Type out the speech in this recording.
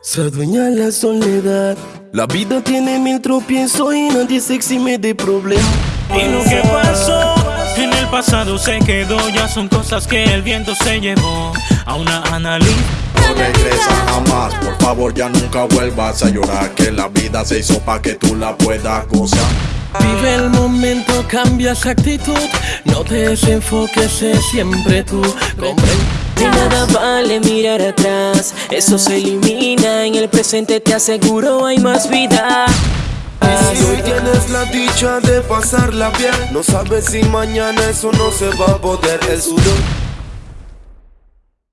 Se adueña la soledad. La vida tiene mil tropiezos y nadie se exime de problemas. Y lo que pasó en el pasado se quedó, ya son cosas que el viento se llevó a una análisis. No regresa jamás, por favor ya nunca vuelvas a llorar Que la vida se hizo pa' que tú la puedas gozar Vive el momento, cambia esa actitud No te desenfoques, sé siempre tú Comprende De nada vale mirar atrás, eso se elimina el presente te aseguro hay más vida. Si hoy tienes la dicha de pasarla bien No sabes si mañana eso no se va a poder. El sudor